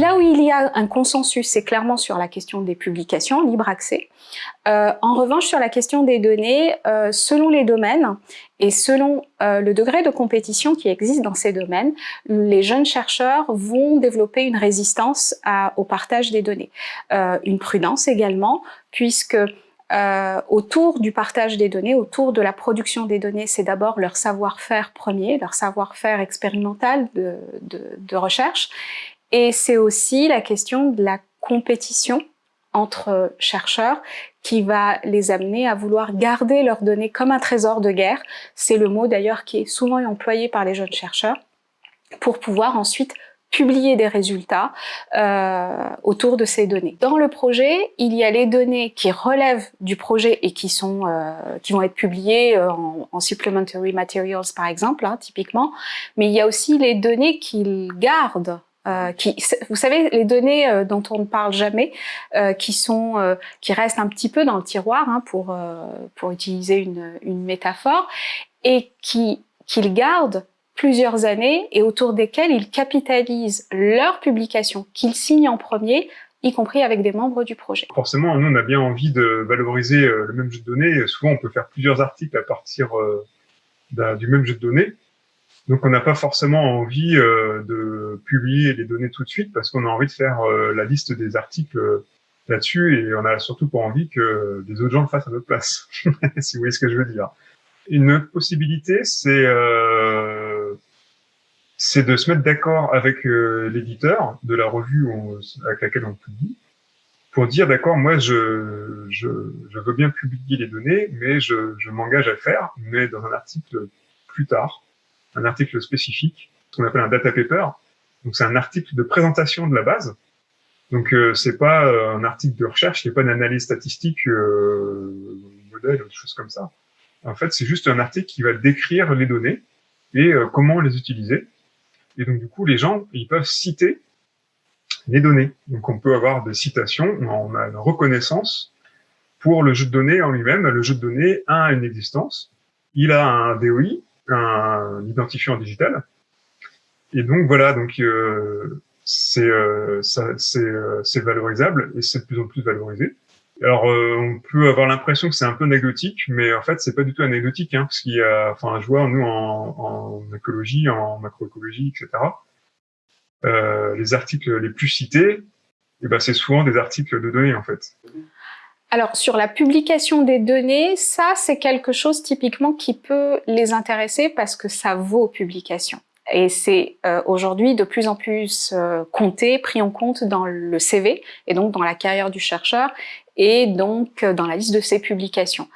Là où il y a un consensus, c'est clairement sur la question des publications, libre accès. Euh, en revanche, sur la question des données, euh, selon les domaines et selon euh, le degré de compétition qui existe dans ces domaines, les jeunes chercheurs vont développer une résistance au partage des données. une prudence également, puisque euh, autour du partage des données, autour de la production des données, c'est d'abord leur savoir-faire premier, leur savoir-faire expérimental de, de, de, recherche, et c'est aussi la question de la compétition entre chercheurs qui va les amener à vouloir garder leurs données comme un trésor de guerre. C'est le mot d'ailleurs qui est souvent employé par les jeunes chercheurs pour pouvoir ensuite publier des résultats euh, autour de ces données. Dans le projet, il y a les données qui relèvent du projet et qui sont euh, qui vont être publiées euh, en, en, supplementary materials par exemple, hein, typiquement, mais il y a aussi les données qu'ils gardent euh, qui, vous savez, les données euh, dont on ne parle jamais, euh, qui sont, euh, qui restent un petit peu dans le tiroir, hein, pour pour utiliser une, une métaphore, et qui qu'ils gardent plusieurs années et autour desquelles ils capitalisent leurs publications qu'ils signent en premier, y compris avec des membres du projet. Forcément, nous, on a bien envie de valoriser euh, le même jeu de données. Souvent, on peut faire plusieurs articles à partir euh, du même jeu de données. Donc, on n'a pas forcément envie euh, de publier les données tout de suite parce qu'on a envie de faire la liste des articles là-dessus et on a surtout pas envie que des autres gens le fassent à notre place, si vous voyez ce que je veux dire. Une autre possibilité, c'est c'est de se mettre d'accord avec euh, l'éditeur de la revue avec laquelle on publie pour dire d'accord, moi je, je, je, veux bien publier les données, mais je, je m'engage à faire, mais dans un article plus tard, un article spécifique, ce qu'on appelle un data paper. Donc c'est un article de présentation de la base. Donc euh, c'est pas euh, un article de recherche, c'est pas une analyse statistique, euh, modèle, des choses comme ça. En fait, c'est juste un article qui va décrire les données et euh, comment les utiliser. Et donc, du coup, les gens, ils peuvent citer les données. Donc, on peut avoir des citations, on a une reconnaissance pour le jeu de données en lui-même. Le jeu de données a une existence. Il a un DOI, un identifiant digital. Et donc, voilà, donc euh, c'est euh, euh, valorisable et c'est de plus en plus valorisé. Alors, euh, on peut avoir l'impression que c'est un peu anecdotique, mais en fait, c'est pas du tout anecdotique, hein, parce qu'il y a, enfin, je vois nous en, écologie, en macroécologie, etc. Euh, les articles les plus cités, eh ben, c'est souvent des articles de données, en fait. Alors, sur la publication des données, ça, c'est quelque chose typiquement qui peut les intéresser parce que ça vaut publication. Et c'est euh, aujourd'hui de plus en plus compté, pris en compte dans le CV et donc dans la carrière du chercheur et donc euh, dans la liste de ses publications.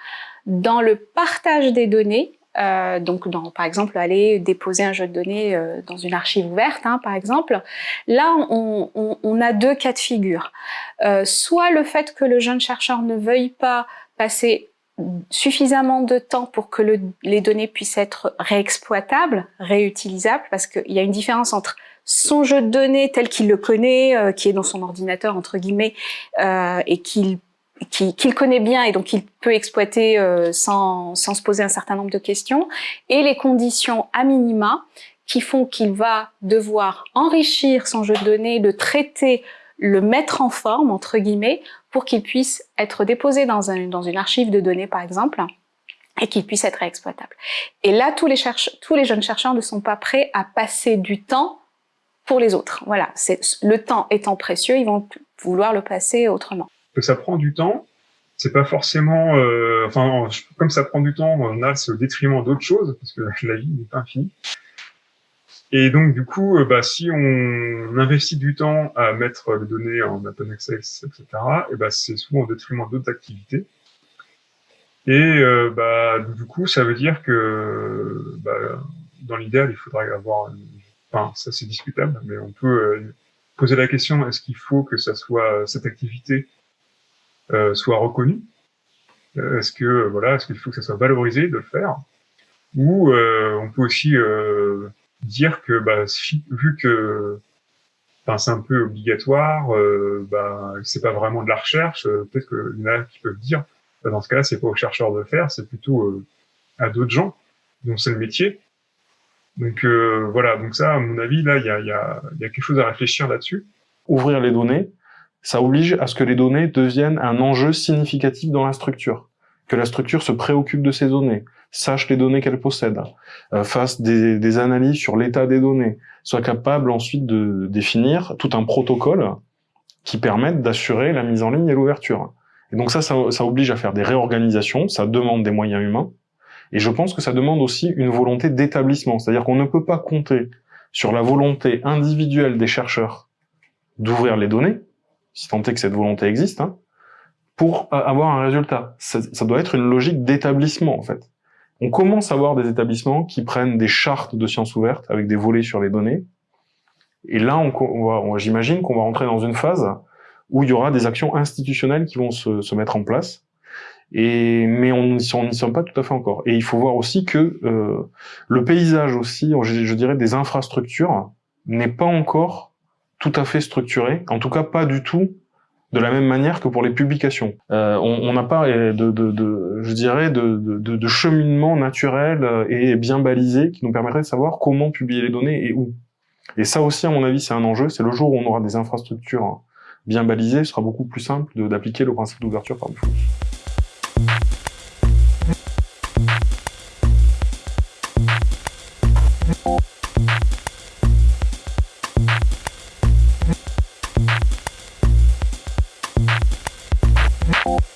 Dans le partage des données, euh, donc par exemple aller déposer un jeu de données euh, dans une archive ouverte, hein, par exemple, là on, a deux cas de figure. Soit le fait que le jeune chercheur ne veuille pas passer suffisamment de temps pour que le, les données puissent être réexploitables, réutilisables, parce qu'il y a une différence entre son jeu de données tel qu'il le connaît, qui est dans son ordinateur entre guillemets, et qu'il qu'il connaît bien et donc il peut exploiter euh, sans, sans se poser un certain nombre de questions, et les conditions à minima qui font qu'il va devoir enrichir son jeu de données, le traiter, le mettre en forme, entre guillemets, pour qu'il puisse être déposé dans, un, dans une archive de données, par exemple, et qu'il puisse être exploitable. Et là, tous les, tous les jeunes chercheurs ne sont pas prêts à passer du temps pour les autres. Voilà, le temps étant précieux, ils vont vouloir le passer autrement. Que ça prend du temps, c'est pas forcément, euh, enfin, comme ça prend du temps, on a au détriment d'autres choses parce que la vie n'est pas infinie. Et donc, du coup, euh, bah, si on investit du temps à mettre les données en Open Access, etc., et bah, c'est souvent au détriment d'autres activités. Et euh, bah, du coup, ça veut dire que bah, dans l'idéal, il faudrait avoir... Enfin, ça c'est discutable, mais on peut euh, poser la question, est-ce qu'il faut que ça soit cette activité soit reconnue Est-ce que voilà, est-ce qu'il faut que ça soit valorisé de le faire? Ou on peut aussi dire que bah, vu que enfin, c'est un peu obligatoire, euh, bah, c'est pas vraiment de la recherche, euh, peut-être qu'il y en a qui peuvent dire, bah, dans ce cas-là, c'est pas aux chercheurs de faire, c'est plutôt euh, à d'autres gens dont c'est le métier. Donc euh, voilà, donc ça, à mon avis, là, il y a, y, a, y a quelque chose à réfléchir là-dessus. Ouvrir les données, ça oblige à ce que les données deviennent un enjeu significatif dans la structure, que la structure se préoccupe de ces données, sache les données qu'elle possède, euh, fasse des, analyses sur l'état des données, soit capable ensuite de définir tout un protocole qui permette d'assurer la mise en ligne et l'ouverture. Et donc ça, ça oblige à faire des réorganisations, ça demande des moyens humains, et je pense que ça demande aussi une volonté d'établissement, c'est-à-dire qu'on ne peut pas compter sur la volonté individuelle des chercheurs d'ouvrir les données, si tant est que cette volonté existe, hein, pour avoir un résultat. Ça, ça doit être une logique d'établissement, en fait. On commence à avoir des établissements qui prennent des chartes de sciences ouvertes avec des volets sur les données. Et là, on, on j'imagine qu'on va rentrer dans une phase où il y aura des actions institutionnelles qui vont se, se mettre en place et, mais on n'y sommes pas tout à fait encore. Et il faut voir aussi que euh, le paysage aussi, je dirais, des infrastructures n'est pas encore tout à fait structuré, en tout cas pas du tout de la même manière que pour les publications. Euh, on n'a pas de, de, de, je dirais, de, de, de, cheminement naturel et bien balisé qui nous permettrait de savoir comment publier les données et où. Et ça aussi, à mon avis, c'est un enjeu. C'est le jour où on aura des infrastructures bien balisées, ce sera beaucoup plus simple d'appliquer le principe d'ouverture par défaut.